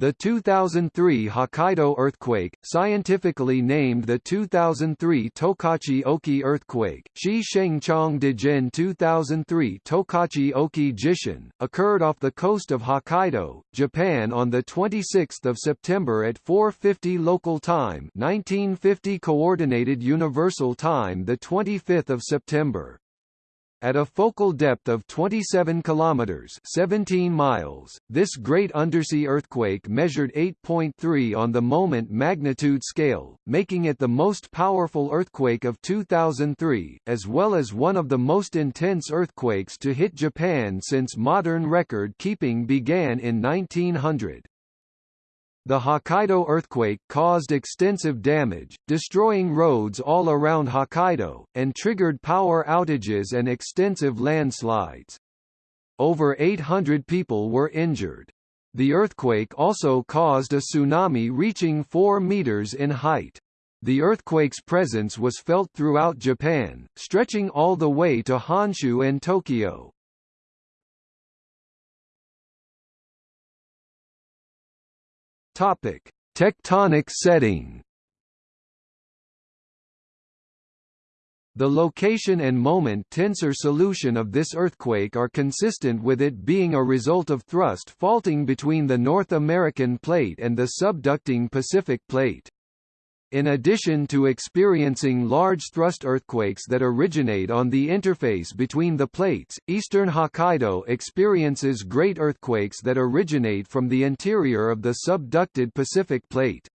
The 2003 Hokkaido earthquake, scientifically named the 2003 Tokachi Oki earthquake, Shi Shengchong Dijin 2003 Tokachi Oki Jishin, occurred off the coast of Hokkaido, Japan on 26 September at 4.50 local time 1950 Coordinated Universal Time 25 September. At a focal depth of 27 kilometers (17 miles), this great undersea earthquake measured 8.3 on the moment magnitude scale, making it the most powerful earthquake of 2003, as well as one of the most intense earthquakes to hit Japan since modern record keeping began in 1900. The Hokkaido earthquake caused extensive damage, destroying roads all around Hokkaido, and triggered power outages and extensive landslides. Over 800 people were injured. The earthquake also caused a tsunami reaching 4 meters in height. The earthquake's presence was felt throughout Japan, stretching all the way to Honshu and Tokyo. Topic: Tectonic setting. The location and moment tensor solution of this earthquake are consistent with it being a result of thrust faulting between the North American plate and the subducting Pacific plate. In addition to experiencing large thrust earthquakes that originate on the interface between the plates, eastern Hokkaido experiences great earthquakes that originate from the interior of the subducted Pacific plate.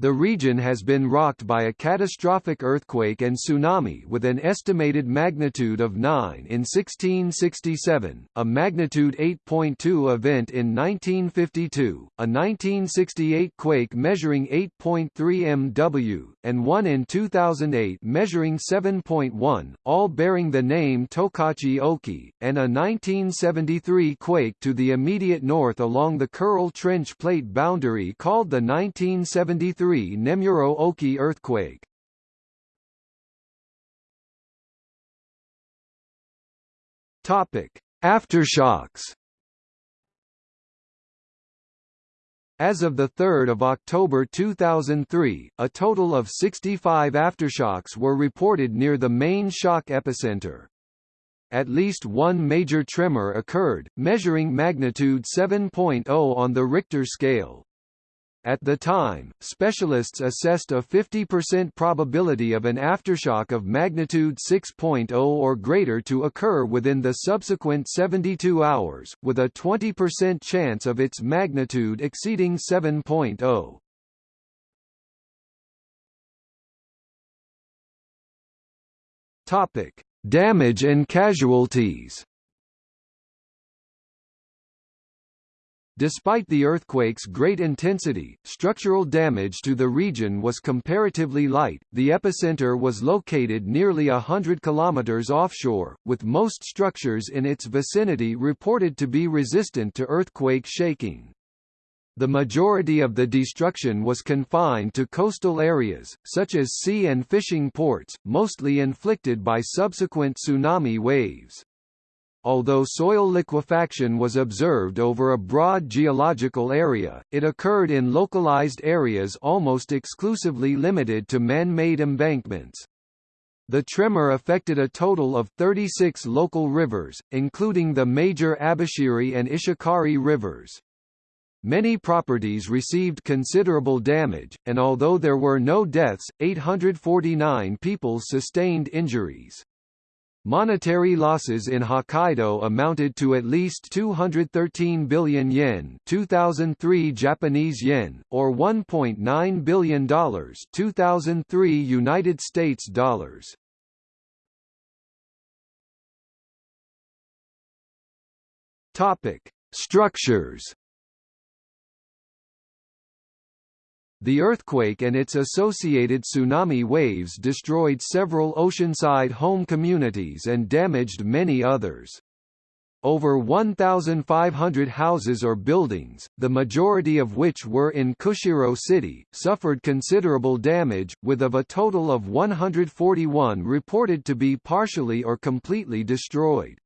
The region has been rocked by a catastrophic earthquake and tsunami with an estimated magnitude of 9 in 1667, a magnitude 8.2 event in 1952, a 1968 quake measuring 8.3 MW, and one in 2008 measuring 7.1, all bearing the name Tokachi Oki, and a 1973 quake to the immediate north along the Kuril Trench plate boundary called the 1973 Nemuro Oki earthquake. Topic: Aftershocks. As of 3 October 2003, a total of 65 aftershocks were reported near the main shock epicenter. At least one major tremor occurred, measuring magnitude 7.0 on the Richter scale. At the time, specialists assessed a 50% probability of an aftershock of magnitude 6.0 or greater to occur within the subsequent 72 hours, with a 20% chance of its magnitude exceeding 7.0. Topic: Damage and casualties. Despite the earthquake's great intensity, structural damage to the region was comparatively light. The epicenter was located nearly a hundred kilometers offshore, with most structures in its vicinity reported to be resistant to earthquake shaking. The majority of the destruction was confined to coastal areas, such as sea and fishing ports, mostly inflicted by subsequent tsunami waves. Although soil liquefaction was observed over a broad geological area, it occurred in localized areas almost exclusively limited to man-made embankments. The tremor affected a total of 36 local rivers, including the major Abashiri and Ishikari rivers. Many properties received considerable damage, and although there were no deaths, 849 people sustained injuries. Monetary losses in Hokkaido amounted to at least 213 billion yen 2003 Japanese yen, or $1.9 billion 2003 United States dollars. Topic. Structures The earthquake and its associated tsunami waves destroyed several oceanside home communities and damaged many others. Over 1,500 houses or buildings, the majority of which were in Kushiro City, suffered considerable damage, with of a total of 141 reported to be partially or completely destroyed.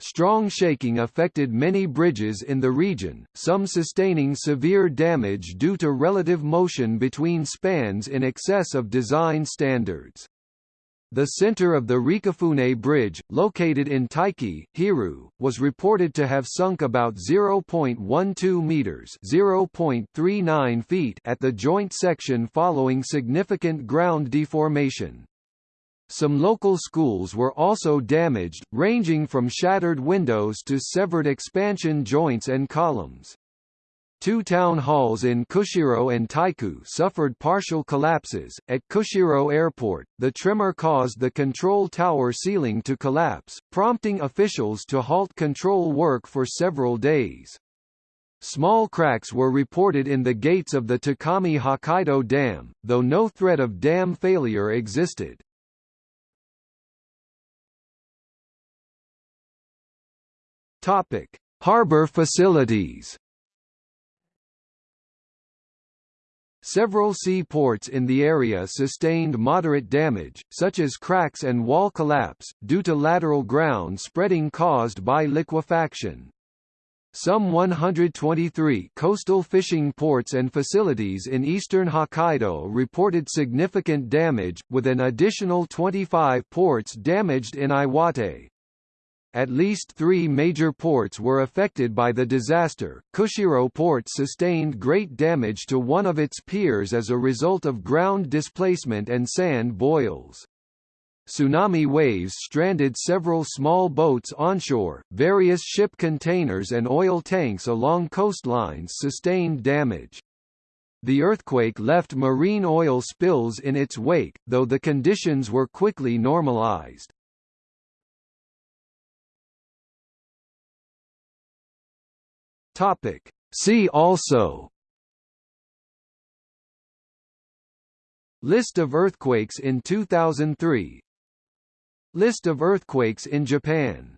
Strong shaking affected many bridges in the region, some sustaining severe damage due to relative motion between spans in excess of design standards. The center of the Rekifune Bridge, located in Taiki, Hiru, was reported to have sunk about 0.12 meters (0.39 feet) at the joint section following significant ground deformation. Some local schools were also damaged, ranging from shattered windows to severed expansion joints and columns. Two town halls in Kushiro and Taiku suffered partial collapses. At Kushiro Airport, the tremor caused the control tower ceiling to collapse, prompting officials to halt control work for several days. Small cracks were reported in the gates of the Takami Hokkaido Dam, though no threat of dam failure existed. Topic: Harbor facilities. Several seaports in the area sustained moderate damage, such as cracks and wall collapse, due to lateral ground spreading caused by liquefaction. Some 123 coastal fishing ports and facilities in eastern Hokkaido reported significant damage, with an additional 25 ports damaged in Iwate. At least three major ports were affected by the disaster. Kushiro Port sustained great damage to one of its piers as a result of ground displacement and sand boils. Tsunami waves stranded several small boats onshore, various ship containers and oil tanks along coastlines sustained damage. The earthquake left marine oil spills in its wake, though the conditions were quickly normalized. Topic. See also. List of earthquakes in 2003 List of earthquakes in Japan